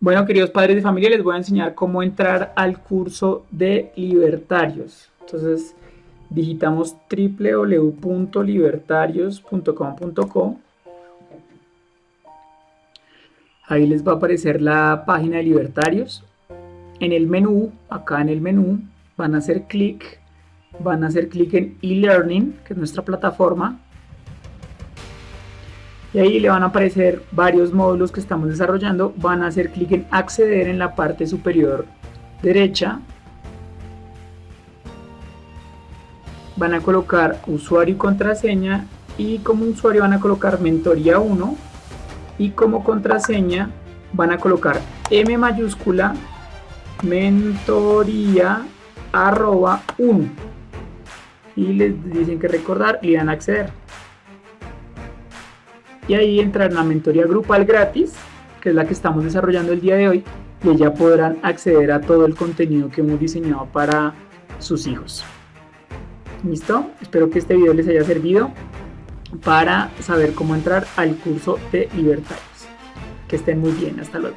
Bueno, queridos padres de familia, les voy a enseñar cómo entrar al curso de libertarios. Entonces, digitamos www.libertarios.com.co. Ahí les va a aparecer la página de libertarios. En el menú, acá en el menú, van a hacer clic, van a hacer clic en e-learning, que es nuestra plataforma, y ahí le van a aparecer varios módulos que estamos desarrollando. Van a hacer clic en acceder en la parte superior derecha. Van a colocar usuario y contraseña y como usuario van a colocar mentoría 1 y como contraseña van a colocar M mayúscula mentoría arroba 1 y les dicen que recordar y dan a acceder y ahí entran a mentoría grupal gratis, que es la que estamos desarrollando el día de hoy, y ya podrán acceder a todo el contenido que hemos diseñado para sus hijos. ¿Listo? Espero que este video les haya servido para saber cómo entrar al curso de libertarios. Que estén muy bien, hasta luego.